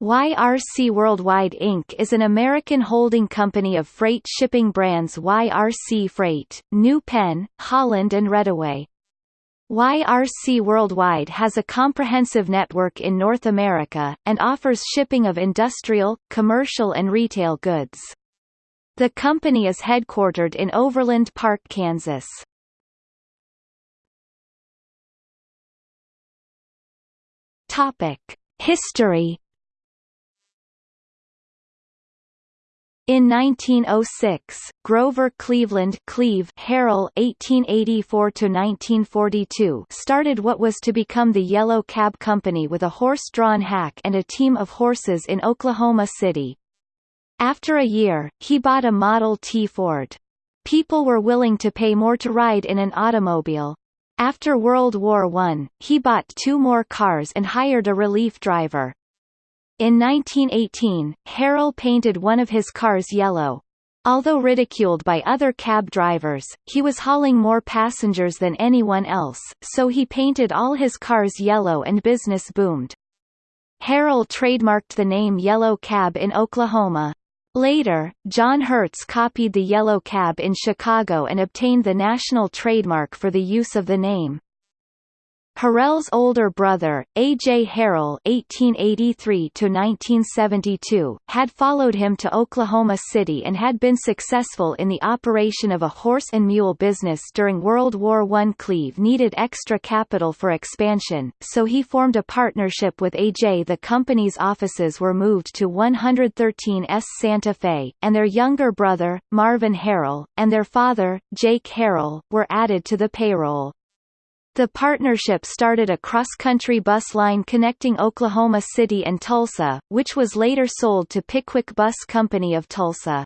YRC Worldwide Inc. is an American holding company of freight shipping brands YRC Freight, New Penn, Holland and Reddaway. YRC Worldwide has a comprehensive network in North America, and offers shipping of industrial, commercial and retail goods. The company is headquartered in Overland Park, Kansas. History In 1906, Grover Cleveland Cleve Harrell (1884–1942) started what was to become the Yellow Cab Company with a horse-drawn hack and a team of horses in Oklahoma City. After a year, he bought a Model T Ford. People were willing to pay more to ride in an automobile. After World War I, he bought two more cars and hired a relief driver. In 1918, Harrell painted one of his cars yellow. Although ridiculed by other cab drivers, he was hauling more passengers than anyone else, so he painted all his cars yellow and business boomed. Harrell trademarked the name Yellow Cab in Oklahoma. Later, John Hertz copied the Yellow Cab in Chicago and obtained the national trademark for the use of the name. Harrell's older brother, A. J. Harrell (1883–1972), had followed him to Oklahoma City and had been successful in the operation of a horse and mule business during World War I. Cleve needed extra capital for expansion, so he formed a partnership with A. J. The company's offices were moved to 113 S Santa Fe, and their younger brother, Marvin Harrell, and their father, Jake Harrell, were added to the payroll. The partnership started a cross-country bus line connecting Oklahoma City and Tulsa, which was later sold to Pickwick Bus Company of Tulsa.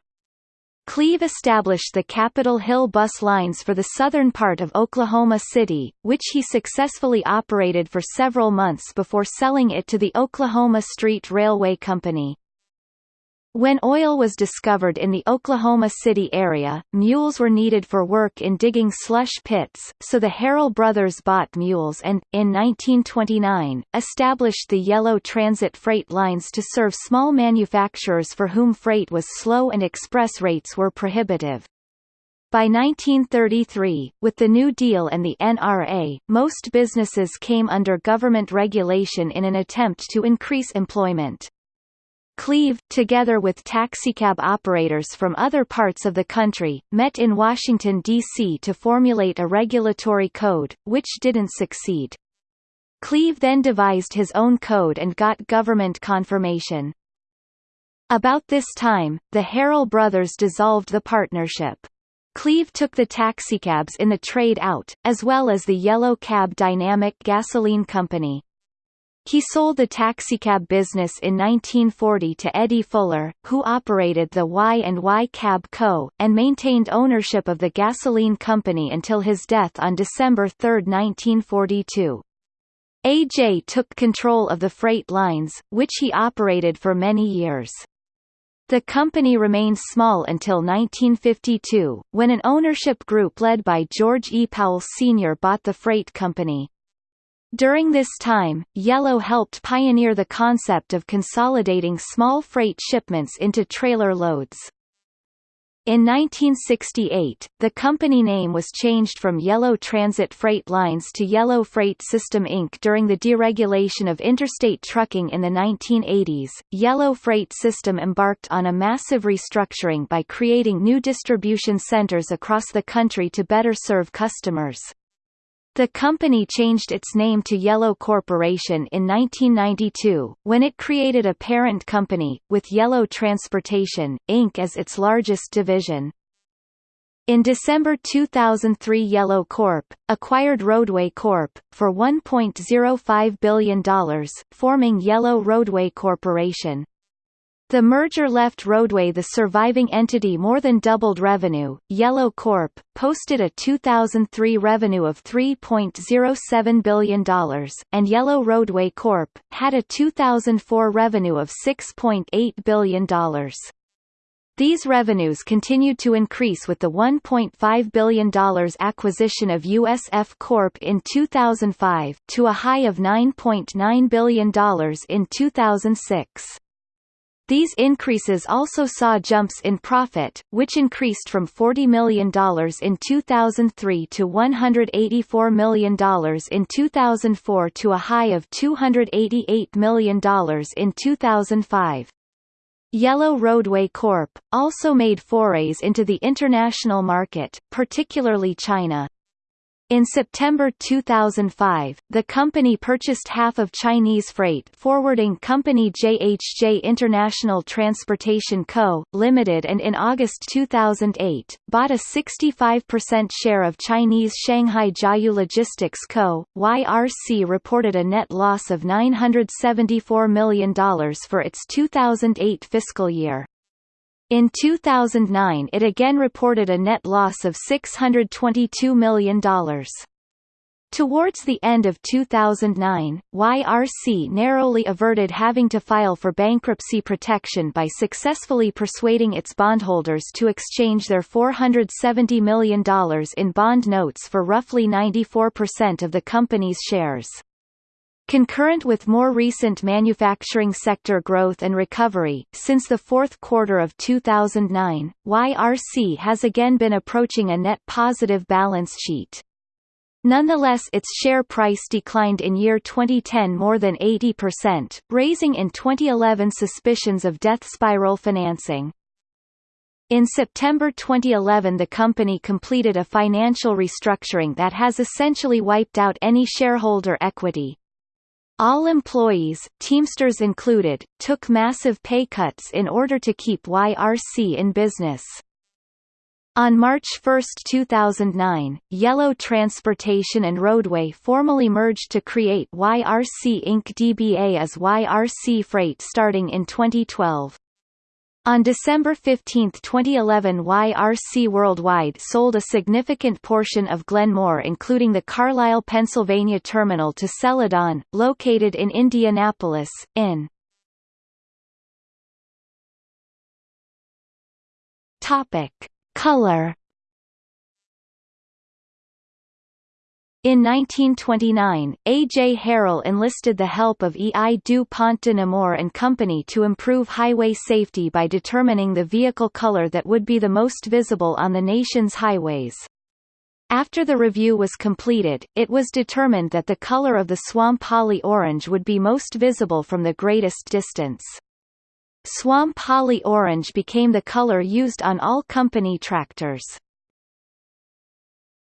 Cleve established the Capitol Hill bus lines for the southern part of Oklahoma City, which he successfully operated for several months before selling it to the Oklahoma Street Railway Company. When oil was discovered in the Oklahoma City area, mules were needed for work in digging slush pits, so the Harrell brothers bought mules and, in 1929, established the Yellow Transit freight lines to serve small manufacturers for whom freight was slow and express rates were prohibitive. By 1933, with the New Deal and the NRA, most businesses came under government regulation in an attempt to increase employment. Cleve, together with taxicab operators from other parts of the country, met in Washington, D.C. to formulate a regulatory code, which didn't succeed. Cleve then devised his own code and got government confirmation. About this time, the Harrell brothers dissolved the partnership. Cleve took the taxicabs in the trade out, as well as the Yellow Cab Dynamic Gasoline Company. He sold the taxicab business in 1940 to Eddie Fuller, who operated the Y&Y Cab Co., and maintained ownership of the gasoline company until his death on December 3, 1942. AJ took control of the freight lines, which he operated for many years. The company remained small until 1952, when an ownership group led by George E. Powell Sr. bought the freight company. During this time, Yellow helped pioneer the concept of consolidating small freight shipments into trailer loads. In 1968, the company name was changed from Yellow Transit Freight Lines to Yellow Freight System Inc. During the deregulation of interstate trucking in the 1980s, Yellow Freight System embarked on a massive restructuring by creating new distribution centers across the country to better serve customers. The company changed its name to Yellow Corporation in 1992, when it created a parent company, with Yellow Transportation, Inc. as its largest division. In December 2003 Yellow Corp. acquired Roadway Corp. for $1.05 billion, forming Yellow Roadway Corporation. The merger left Roadway the surviving entity more than doubled revenue. Yellow Corp. posted a 2003 revenue of $3.07 billion, and Yellow Roadway Corp. had a 2004 revenue of $6.8 billion. These revenues continued to increase with the $1.5 billion acquisition of USF Corp in 2005, to a high of $9.9 .9 billion in 2006. These increases also saw jumps in profit, which increased from $40 million in 2003 to $184 million in 2004 to a high of $288 million in 2005. Yellow Roadway Corp. also made forays into the international market, particularly China. In September 2005, the company purchased half of Chinese freight forwarding company JHJ International Transportation Co., Limited and in August 2008, bought a 65% share of Chinese Shanghai Jiayu Logistics Co., YRC reported a net loss of $974 million for its 2008 fiscal year. In 2009 it again reported a net loss of $622 million. Towards the end of 2009, YRC narrowly averted having to file for bankruptcy protection by successfully persuading its bondholders to exchange their $470 million in bond notes for roughly 94% of the company's shares. Concurrent with more recent manufacturing sector growth and recovery, since the fourth quarter of 2009, YRC has again been approaching a net positive balance sheet. Nonetheless its share price declined in year 2010 more than 80%, raising in 2011 suspicions of death spiral financing. In September 2011 the company completed a financial restructuring that has essentially wiped out any shareholder equity, all employees, Teamsters included, took massive pay cuts in order to keep YRC in business. On March 1, 2009, Yellow Transportation and Roadway formally merged to create YRC Inc. DBA as YRC Freight starting in 2012. On December 15, 2011 YRC Worldwide sold a significant portion of Glen Moore including the Carlisle, Pennsylvania terminal to Celadon, located in Indianapolis, in. Topic. Color In 1929, A. J. Harrell enlisted the help of E. I. du Pont de Nemours and Company to improve highway safety by determining the vehicle color that would be the most visible on the nation's highways. After the review was completed, it was determined that the color of the Swamp-Holly orange would be most visible from the greatest distance. Swamp-Holly orange became the color used on all company tractors.